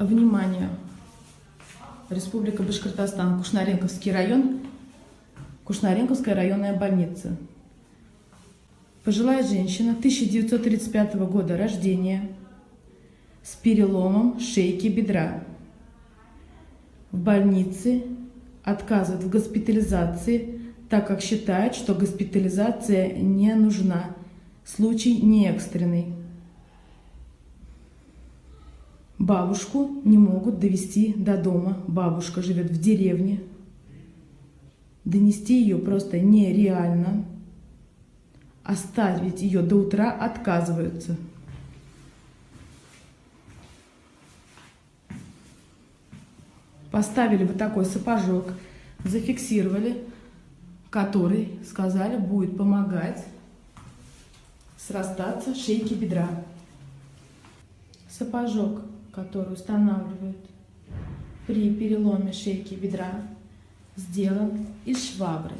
Внимание! Республика Башкортостан, Кушнаренковский район, Кушнаренковская районная больница. Пожилая женщина 1935 года рождения с переломом шейки бедра. В больнице отказывает в госпитализации, так как считает, что госпитализация не нужна. Случай не экстренный. Бабушку не могут довести до дома. Бабушка живет в деревне. Донести ее просто нереально. Оставить ее до утра отказываются. Поставили бы такой сапожок, зафиксировали, который, сказали, будет помогать срастаться шейки бедра. Сапожок который устанавливают при переломе шейки бедра, сделан из швабры.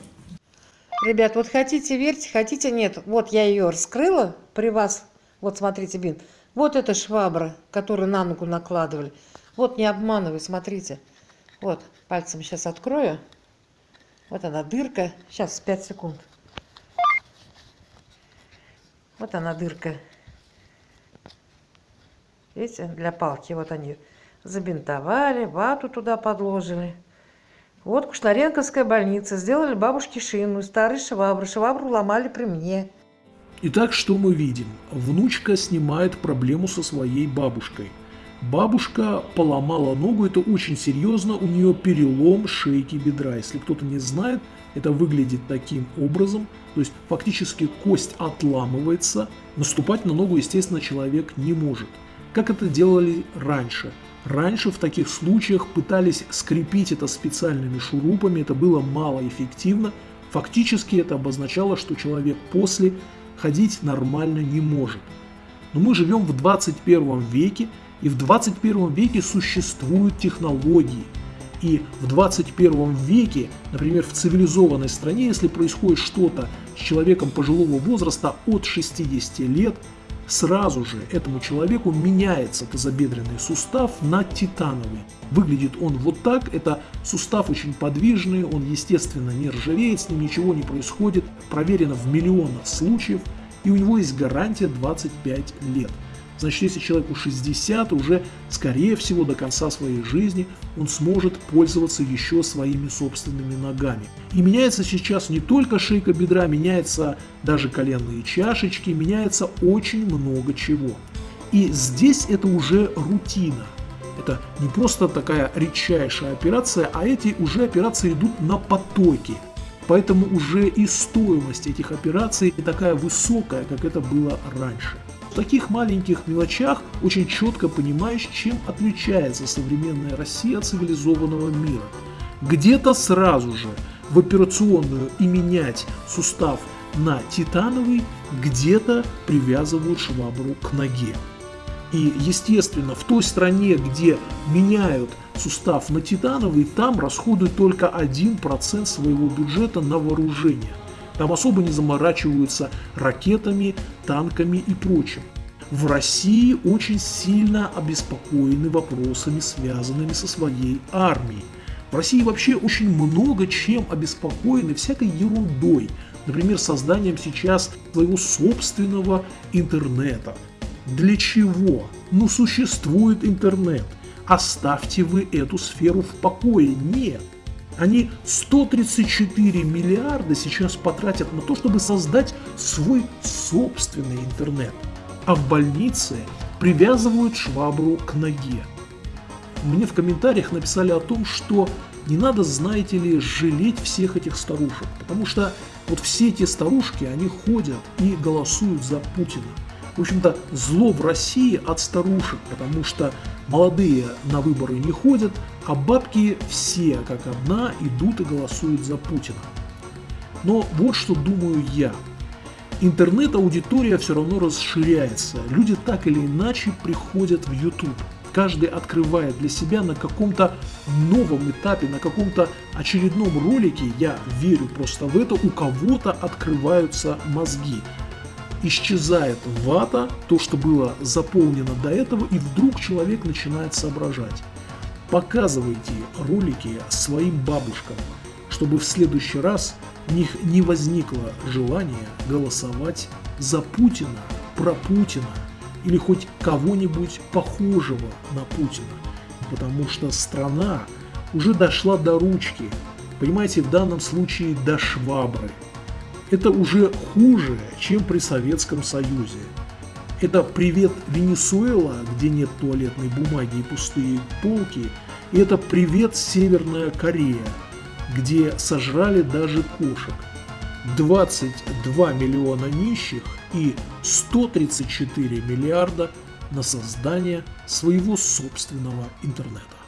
Ребят, вот хотите верьте, хотите нет. Вот я ее раскрыла при вас. Вот смотрите, бин. Вот эта швабра, которую на ногу накладывали. Вот не обманывай, смотрите. Вот, пальцем сейчас открою. Вот она дырка. Сейчас, 5 секунд. Вот она дырка. Видите, для палки. Вот они забинтовали, вату туда подложили. Вот Кушнаренковская больница. Сделали бабушке шину, старые швабры. Швабру ломали при мне. Итак, что мы видим? Внучка снимает проблему со своей бабушкой. Бабушка поломала ногу, это очень серьезно, у нее перелом шейки бедра. Если кто-то не знает, это выглядит таким образом, то есть фактически кость отламывается, наступать на ногу, естественно, человек не может как это делали раньше. Раньше в таких случаях пытались скрепить это специальными шурупами, это было малоэффективно. Фактически это обозначало, что человек после ходить нормально не может. Но мы живем в 21 веке, и в 21 веке существуют технологии. И в 21 веке, например, в цивилизованной стране, если происходит что-то с человеком пожилого возраста от 60 лет, сразу же этому человеку меняется тазобедренный сустав на титановый. Выглядит он вот так, это сустав очень подвижный, он естественно не ржавеет, с ним ничего не происходит, проверено в миллионах случаев, и у него есть гарантия 25 лет. Значит, если человеку 60, уже, скорее всего, до конца своей жизни он сможет пользоваться еще своими собственными ногами. И меняется сейчас не только шейка бедра, меняется даже коленные чашечки, меняется очень много чего. И здесь это уже рутина. Это не просто такая редчайшая операция, а эти уже операции идут на потоке. Поэтому уже и стоимость этих операций не такая высокая, как это было раньше. В таких маленьких мелочах очень четко понимаешь, чем отличается современная Россия от цивилизованного мира. Где-то сразу же в операционную и менять сустав на титановый, где-то привязывают швабру к ноге. И, естественно, в той стране, где меняют сустав на титановый, там расходуют только 1% своего бюджета на вооружение. Там особо не заморачиваются ракетами, танками и прочим. В России очень сильно обеспокоены вопросами, связанными со своей армией. В России вообще очень много чем обеспокоены всякой ерундой. Например, созданием сейчас своего собственного интернета. Для чего? Ну, существует интернет. Оставьте вы эту сферу в покое. Нет. Они 134 миллиарда сейчас потратят на то, чтобы создать свой собственный интернет. А в больнице привязывают швабру к ноге. Мне в комментариях написали о том, что не надо, знаете ли, жалеть всех этих старушек, потому что вот все эти старушки, они ходят и голосуют за Путина. В общем-то, зло в России от старушек, потому что молодые на выборы не ходят, а бабки все как одна идут и голосуют за Путина. Но вот что думаю я. Интернет-аудитория все равно расширяется. Люди так или иначе приходят в YouTube. Каждый открывает для себя на каком-то новом этапе, на каком-то очередном ролике, я верю просто в это, у кого-то открываются мозги. исчезает вата, то, что было заполнено до этого, и вдруг человек начинает соображать. Показывайте ролики своим бабушкам, чтобы в следующий раз у них не возникло желания голосовать за Путина, про Путина или хоть кого-нибудь похожего на Путина. Потому что страна уже дошла до ручки, понимаете, в данном случае до швабры. Это уже хуже, чем при Советском Союзе. Это привет Венесуэла, где нет туалетной бумаги и пустые полки. И это привет Северная Корея, где сожрали даже кошек. 22 миллиона нищих и 134 миллиарда на создание своего собственного интернета.